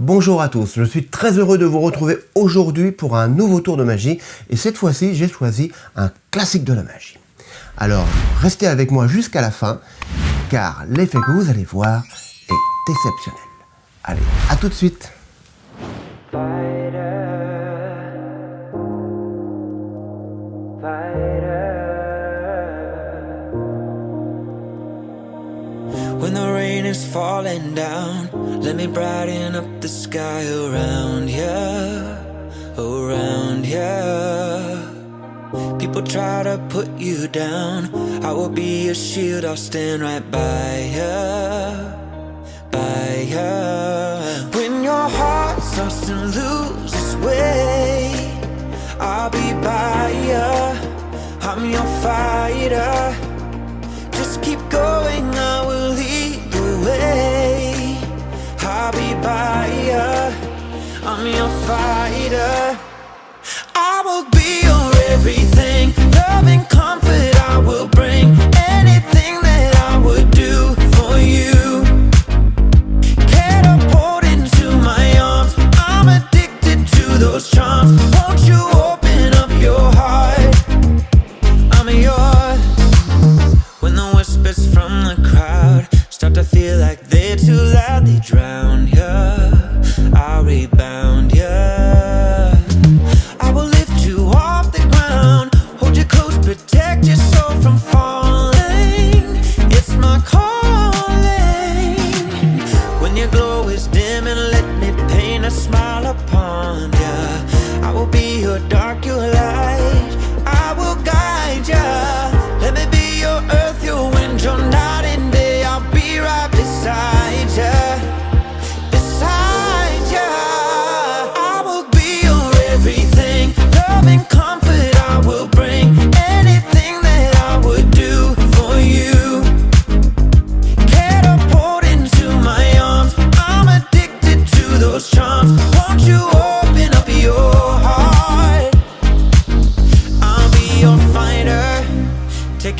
Bonjour à tous, je suis très heureux de vous retrouver aujourd'hui pour un nouveau tour de magie. Et cette fois-ci j'ai choisi un classique de la magie. Alors restez avec moi jusqu'à la fin car l'effet que vous allez voir est exceptionnel. Allez, à tout de suite When the rain is falling down Let me brighten up the sky around you Around you People try to put you down I will be your shield, I'll stand right by you By you When your heart starts to lose its way I'll be by you I'm your fighter. Just keep going, I'm your fighter. I will be your everything. Love and comfort I will bring. Anything that I would do for you. Into my arms. I'm addicted to those charms. Won't you open up your heart? I'm yours. When the whispers from the crowd Start to feel like they're too loud They drown you I'll rebound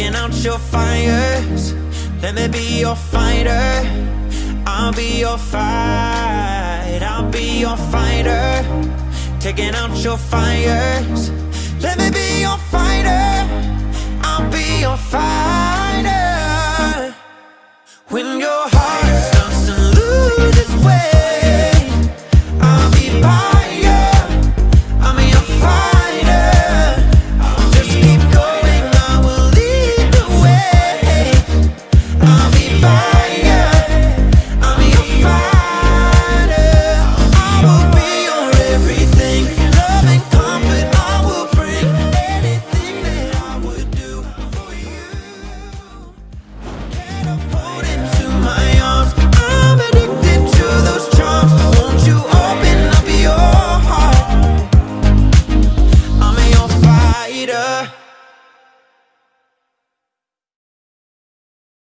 Taking out your fires. Let me be your fighter. I'll be your fight. I'll be your fighter. Taking out your fires. Let me be your fighter. I'll be your fighter. When your heart